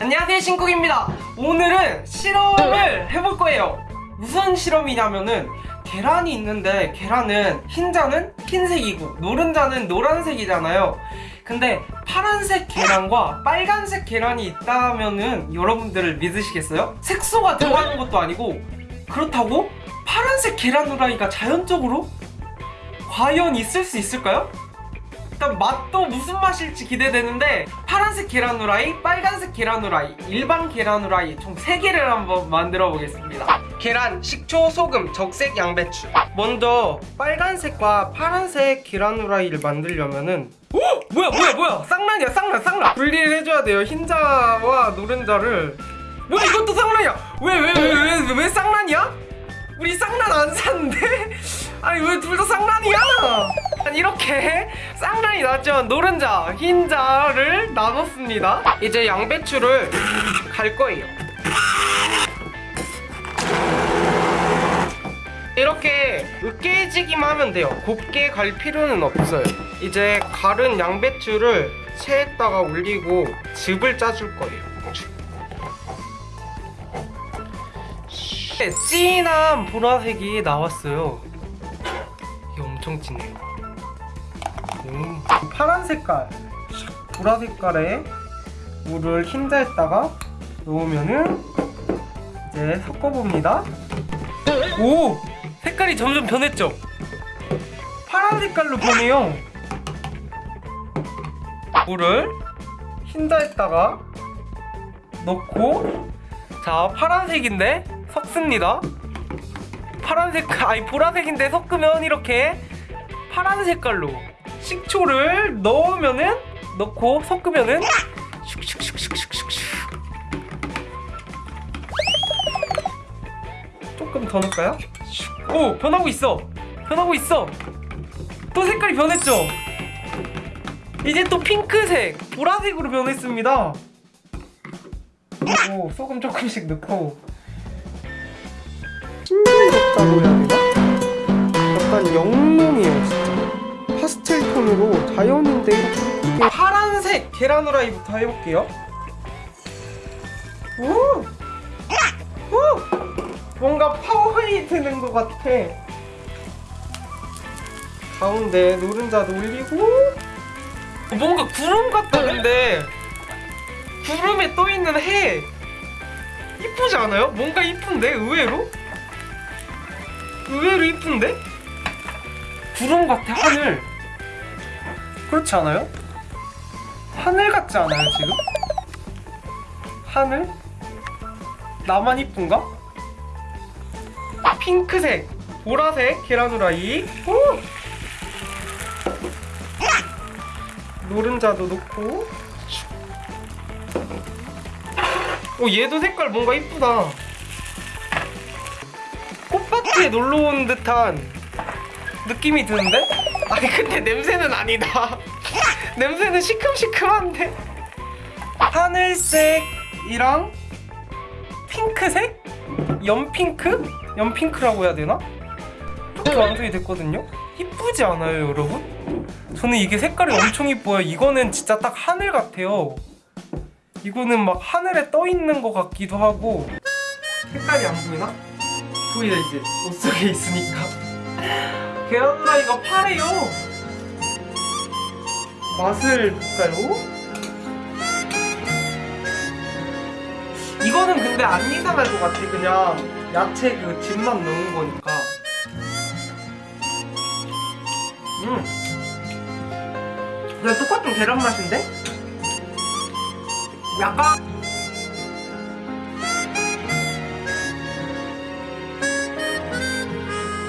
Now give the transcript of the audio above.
안녕하세요 신쿡입니다 오늘은 실험을 해볼 거예요 무슨 실험이냐면은 계란이 있는데 계란은 흰자는 흰색이고 노른자는 노란색이잖아요 근데 파란색 계란과 빨간색 계란이 있다면은 여러분들을 믿으시겠어요? 색소가 들어가는 것도 아니고 그렇다고 파란색 계란 후라이가 자연적으로 과연 있을 수 있을까요? 일단 맛도 무슨 맛일지 기대되는데 파란색 계란 후라이, 빨간색 계란 후라이, 일반 계란 후라이 총 3개를 한번 만들어 보겠습니다. 계란, 식초, 소금, 적색, 양배추. 먼저 빨간색과 파란색 계란 후라이를 만들려면 은 오! 뭐야 뭐야 뭐야? 쌍란이야 쌍란 쌍란. 분리를 해줘야 돼요 흰자와 노른자를. 뭐야 이것도 쌍란이야? 왜 왜 왜 왜 왜 쌍란이야? 우리 쌍란 안 샀는데? 아니 왜 둘 다 쌍란이야? 아니, 이렇게 쌍란이 나왔죠 노른자, 흰자를 나눴습니다. 이제 양배추를 갈 거예요. 이렇게 으깨지기만 하면 돼요. 곱게 갈 필요는 없어요. 이제 갈은 양배추를 체에다가 올리고 즙을 짜줄 거예요 진한 보라색이 나왔어요. 이게 엄청 진해요. 음, 파란 색깔. 보라 색깔에 물을 흰자에다가 넣으면은 이제 섞어봅니다. 오! 색깔이 점점 변했죠? 파란 색깔로 변해요. 물을 흰자에다가 넣고 자 파란색인데 섞습니다. 파란색 아니 보라색인데 섞으면 이렇게 파란 색깔로 식초를 넣으면은 넣고 섞으면은 조금 더 넣을까요? 슉. 오 변하고 있어. 변하고 있어. 또 색깔이 변했죠? 이제 또 핑크색 보라색으로 변했습니다. 그리고 소금 조금씩 넣고 싱그럽다고 해야 되나? 약간 영롱해요 진짜 파스텔 톤으로 자연인데 이렇게 파란색 계란 후라이부터 해볼게요 오! 오! 뭔가 파워이 드는 것 같아 가운데 노른자도 올리고 뭔가 구름 같다 근데 구름에 떠있는 해 이쁘지 않아요? 뭔가 이쁜데 의외로? 의외로 이쁜데? 구름 같아 하늘 그렇지 않아요? 하늘 같지 않아요 지금? 하늘? 나만 이쁜가? 핑크색 보라색 계란 후라이 오! 노른자도 넣고 오 얘도 색깔 뭔가 이쁘다 꽃밭에 놀러 온 듯한 느낌이 드는데? 아니 근데 냄새는 아니다 냄새는 시큼시큼한데 하늘색이랑 핑크색? 연핑크? 연핑크라고 해야 되나? 이렇게 완성이 됐거든요? 이쁘지 않아요 여러분? 저는 이게 색깔이 엄청 이뻐요 이거는 진짜 딱 하늘 같아요 이거는 막 하늘에 떠 있는 것 같기도 하고 색깔이 안 보이나? 보이죠 이제 옷 속에 있으니까. 계란 후라이가 파래요. 맛을 볼까요? 이거는 근데 안 이상할 것 같아. 그냥 야채 그 즙만 넣은 거니까. 음. 그냥 똑같은 계란 맛인데? 약간